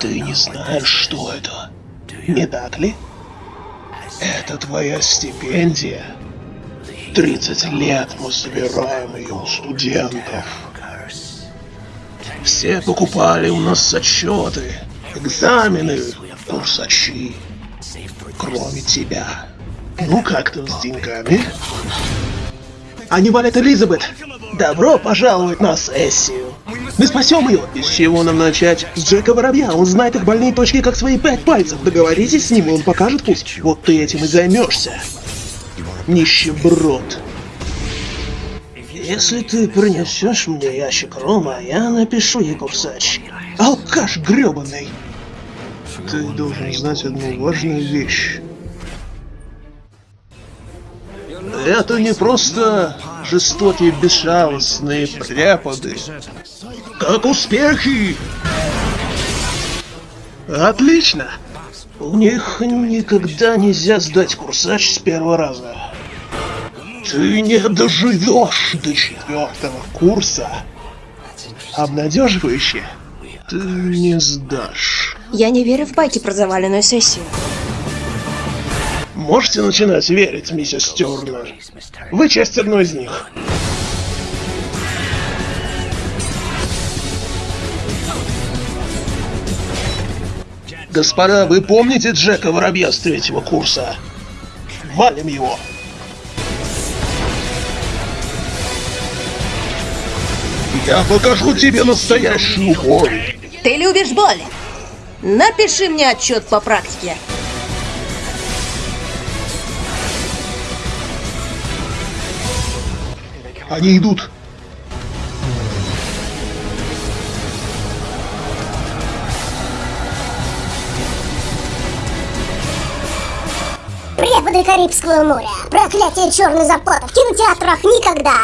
Ты не знаешь, что это? Не так ли? Это твоя стипендия. 30 лет мы собираем ее у студентов. Все покупали у нас зачеты, экзамены, курсачи. Кроме тебя. Ну как там с деньгами? Они валят Элизабет. Добро пожаловать на сессию. Мы спасем ее. И с чего нам начать? С Джека Воробья. Он знает их больные точки как свои пять пальцев. Договоритесь с ним, и он покажет путь. Вот ты этим и займешься. Нищеброд. Если ты принесешь мне ящик рома, я напишу ей курсач. Алкаш гребаный. Ты должен знать одну важную вещь. Это не просто жестокие безжалостные преподы. Как успехи? Отлично. У них никогда нельзя сдать курсач с первого раза. Ты не доживешь до четвертого курса. Обнадеживающе. Ты не сдашь. Я не верю в байки про заваленную сессию. Можете начинать верить, миссис Тернер. Вы часть одной из них. Господа, вы помните Джека Воробья с третьего курса? Валим его. Я покажу тебе настоящую боль. Ты любишь боль? Напиши мне отчет по практике. Они идут. Преподы Карибского моря. Проклятие черный заплата. В кинотеатрах никогда.